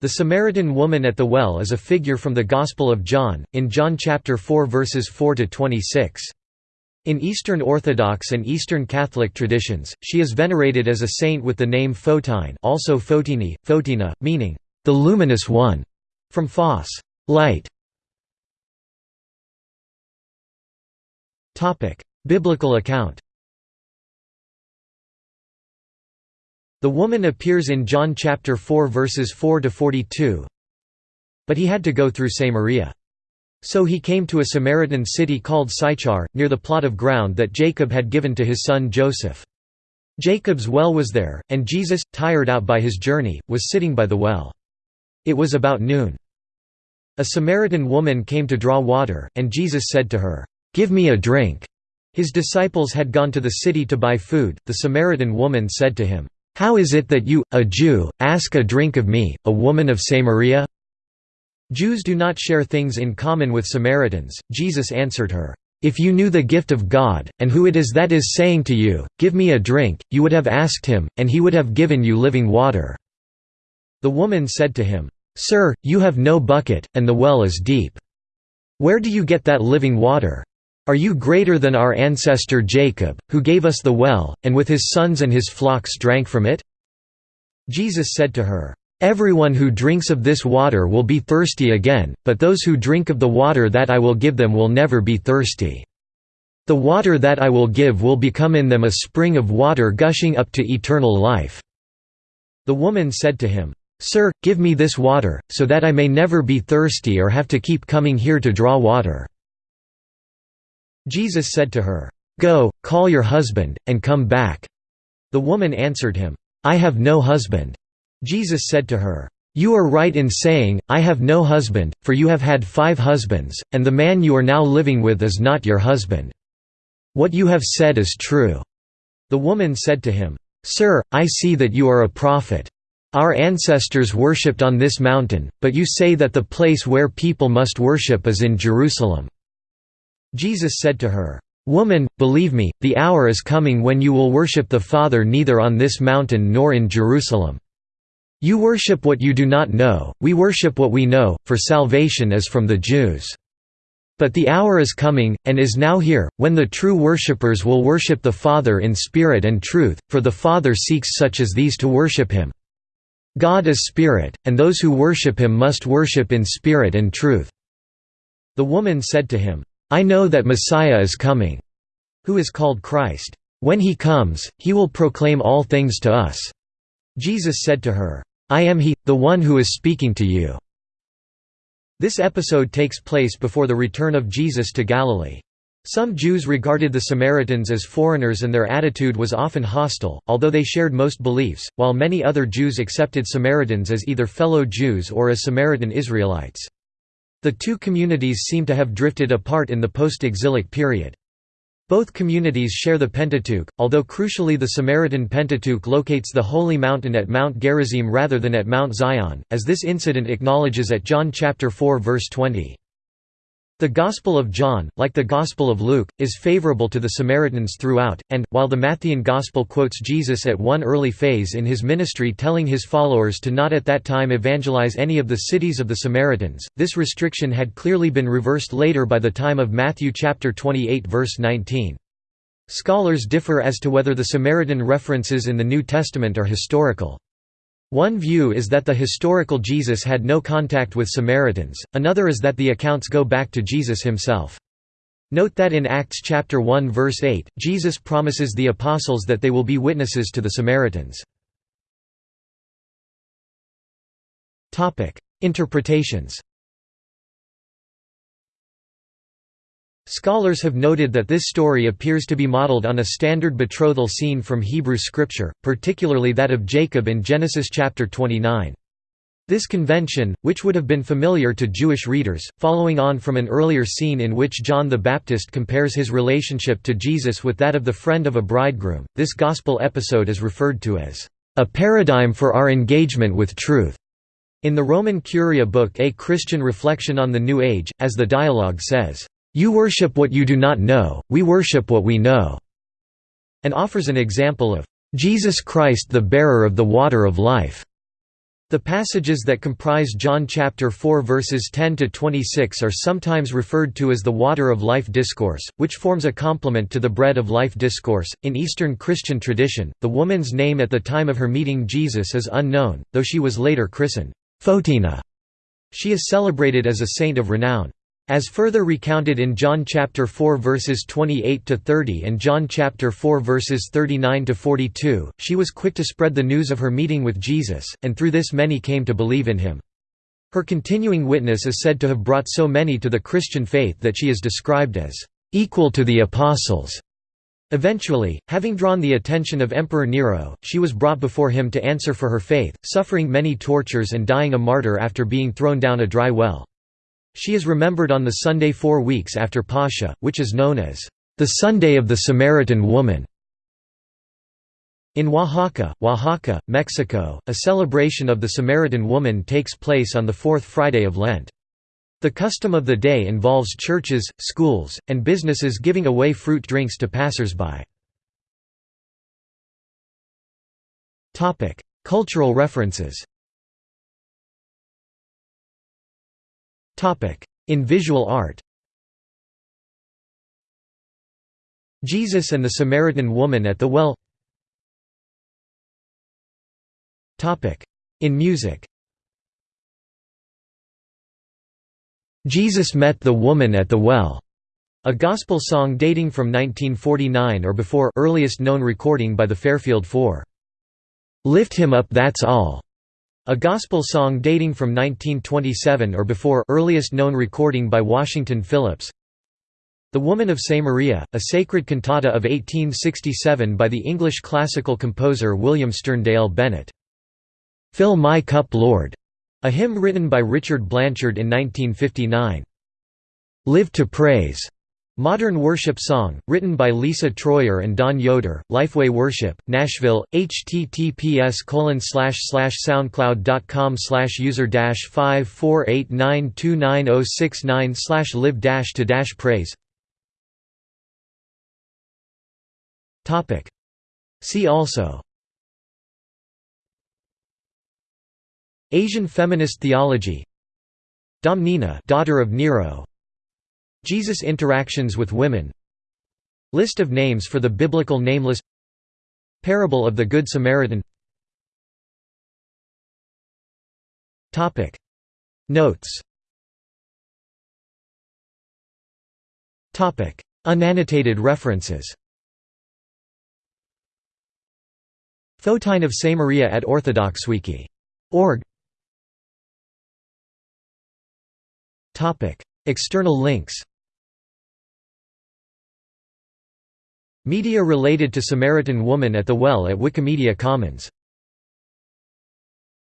The Samaritan woman at the well is a figure from the Gospel of John, in John chapter 4 verses 4 to 26. In Eastern Orthodox and Eastern Catholic traditions, she is venerated as a saint with the name Photine also Photini, Photina, meaning, the luminous one, from phos, light. Biblical account The woman appears in John chapter 4 verses 4 to 42. But he had to go through Samaria. So he came to a Samaritan city called Sychar, near the plot of ground that Jacob had given to his son Joseph. Jacob's well was there, and Jesus, tired out by his journey, was sitting by the well. It was about noon. A Samaritan woman came to draw water, and Jesus said to her, "'Give me a drink.' His disciples had gone to the city to buy food. The Samaritan woman said to him, how is it that you, a Jew, ask a drink of me, a woman of Samaria? Jews do not share things in common with Samaritans. Jesus answered her, If you knew the gift of God, and who it is that is saying to you, Give me a drink, you would have asked him, and he would have given you living water. The woman said to him, Sir, you have no bucket, and the well is deep. Where do you get that living water? Are you greater than our ancestor Jacob, who gave us the well, and with his sons and his flocks drank from it?' Jesus said to her, "'Everyone who drinks of this water will be thirsty again, but those who drink of the water that I will give them will never be thirsty. The water that I will give will become in them a spring of water gushing up to eternal life.' The woman said to him, Sir, give me this water, so that I may never be thirsty or have to keep coming here to draw water. Jesus said to her, "'Go, call your husband, and come back.' The woman answered him, "'I have no husband.' Jesus said to her, "'You are right in saying, I have no husband, for you have had five husbands, and the man you are now living with is not your husband. What you have said is true.' The woman said to him, "'Sir, I see that you are a prophet. Our ancestors worshipped on this mountain, but you say that the place where people must worship is in Jerusalem. Jesus said to her, "'Woman, believe me, the hour is coming when you will worship the Father neither on this mountain nor in Jerusalem. You worship what you do not know, we worship what we know, for salvation is from the Jews. But the hour is coming, and is now here, when the true worshippers will worship the Father in spirit and truth, for the Father seeks such as these to worship him. God is spirit, and those who worship him must worship in spirit and truth." The woman said to him, I know that Messiah is coming, who is called Christ. When he comes, he will proclaim all things to us. Jesus said to her, I am he, the one who is speaking to you. This episode takes place before the return of Jesus to Galilee. Some Jews regarded the Samaritans as foreigners and their attitude was often hostile, although they shared most beliefs, while many other Jews accepted Samaritans as either fellow Jews or as Samaritan Israelites. The two communities seem to have drifted apart in the post-exilic period. Both communities share the Pentateuch, although crucially the Samaritan Pentateuch locates the Holy Mountain at Mount Gerizim rather than at Mount Zion, as this incident acknowledges at John 4 verse 20. The Gospel of John, like the Gospel of Luke, is favorable to the Samaritans throughout, and, while the Matthean Gospel quotes Jesus at one early phase in his ministry telling his followers to not at that time evangelize any of the cities of the Samaritans, this restriction had clearly been reversed later by the time of Matthew 28 verse 19. Scholars differ as to whether the Samaritan references in the New Testament are historical. One view is that the historical Jesus had no contact with Samaritans, another is that the accounts go back to Jesus himself. Note that in Acts chapter 1 verse 8, Jesus promises the apostles that they will be witnesses to the Samaritans. Interpretations Scholars have noted that this story appears to be modeled on a standard betrothal scene from Hebrew scripture, particularly that of Jacob in Genesis chapter 29. This convention, which would have been familiar to Jewish readers, following on from an earlier scene in which John the Baptist compares his relationship to Jesus with that of the friend of a bridegroom, this gospel episode is referred to as a paradigm for our engagement with truth. In the Roman Curia book A Christian Reflection on the New Age, as the dialogue says, you worship what you do not know, we worship what we know", and offers an example of Jesus Christ the bearer of the water of life. The passages that comprise John chapter 4 verses 10 to 26 are sometimes referred to as the water of life discourse, which forms a complement to the bread of life discourse. In Eastern Christian tradition, the woman's name at the time of her meeting Jesus is unknown, though she was later christened Photina. She is celebrated as a saint of renown. As further recounted in John chapter 4 verses 28 to 30 and John chapter 4 verses 39 to 42, she was quick to spread the news of her meeting with Jesus, and through this many came to believe in him. Her continuing witness is said to have brought so many to the Christian faith that she is described as equal to the apostles. Eventually, having drawn the attention of Emperor Nero, she was brought before him to answer for her faith, suffering many tortures and dying a martyr after being thrown down a dry well. She is remembered on the Sunday four weeks after Pascha, which is known as the Sunday of the Samaritan Woman. In Oaxaca, Oaxaca, Mexico, a celebration of the Samaritan woman takes place on the fourth Friday of Lent. The custom of the day involves churches, schools, and businesses giving away fruit drinks to passers-by. Cultural references In visual art Jesus and the Samaritan woman at the well In music Jesus met the woman at the well, a gospel song dating from 1949 or before earliest known recording by the Fairfield Four. Lift him up that's all, a gospel song dating from 1927 or before earliest known recording by Washington Phillips The Woman of Samaria, a sacred cantata of 1867 by the English classical composer William Sterndale Bennett. Fill My Cup Lord, a hymn written by Richard Blanchard in 1959. Live to Praise, Modern worship song, written by Lisa Troyer and Don Yoder, Lifeway Worship, Nashville, https soundcloud.com user 548929069 live to praise. See also. Asian feminist theology. Domnina daughter of Nero Jesus' interactions with women. List of names for the biblical nameless. Parable of the Good Samaritan. Notes. Unannotated references. Photine of Samaria at Orthodoxwiki.org External links. Media related to Samaritan woman at the well at Wikimedia Commons